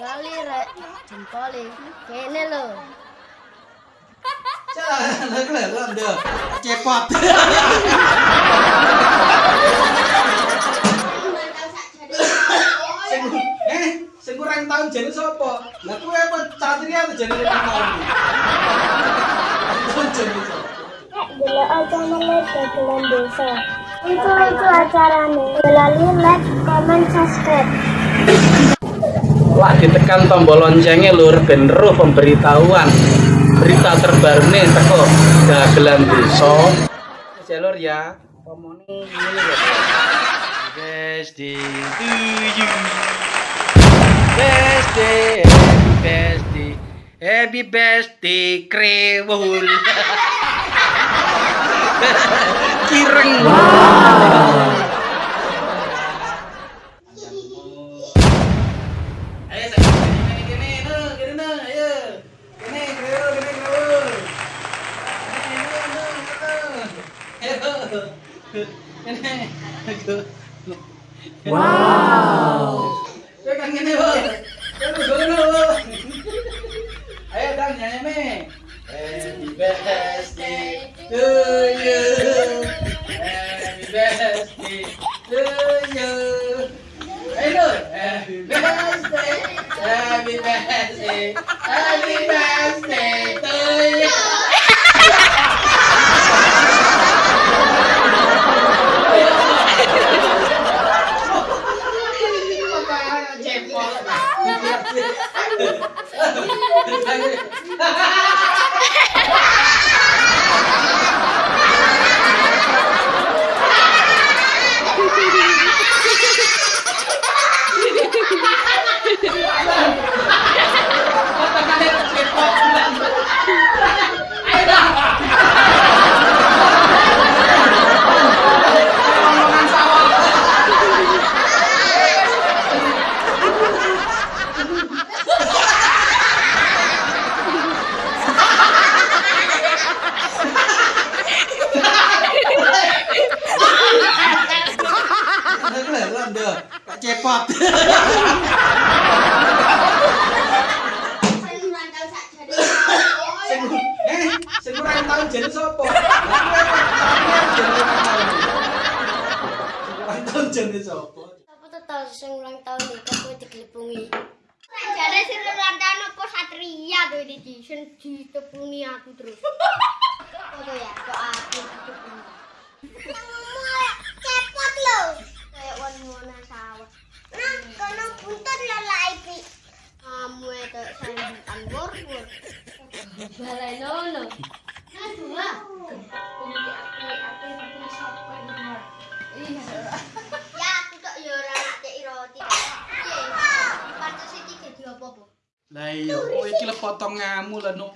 lali rek. Jempoli. Kene lo cah lek lek ndo cepot. Eh sing kurang tau jeneng sapa? Lah kuwe apa satria apa jeneng kamu jeneng sapa? Gila aja nama desa. Itu itu acarane. Melalui like, comment, subscribe. Lah ditekan tombol loncengnya lur ben roh pemberitahuan berita terbaru nih teko dagelan desa. Jalur ya. Ngene ya. Besti tujuh. Besti besti happy besti krewul. Kireng. Ayo saya kene kene no kene no ayo. Kene krewul krewul. Wow. Birthday. Happy birthday. Happy birthday Deh, Kak cepot. Sing eh sing kurang tahun jane sapa? Kurang tahun. Sapa? sing ulang tahun iki kowe diglepungi Jadi sing ulang tahun apa satria tuh di sing ditepuni aku terus. apa ya kok aku diglepungi Cepot lho. Lah iya, kowe iki potonganmu lah no.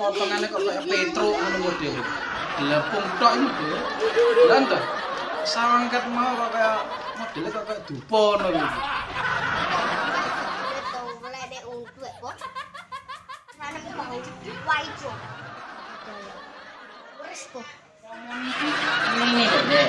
Potongane kok kayak Petro ngono model. Lepung tok ini deh. Lah entah. Sangkat mau kok kayak modelnya kok kayak dupa ngono lho. itu lede untuk kok Sana mau waijo. wis kok Ini deh.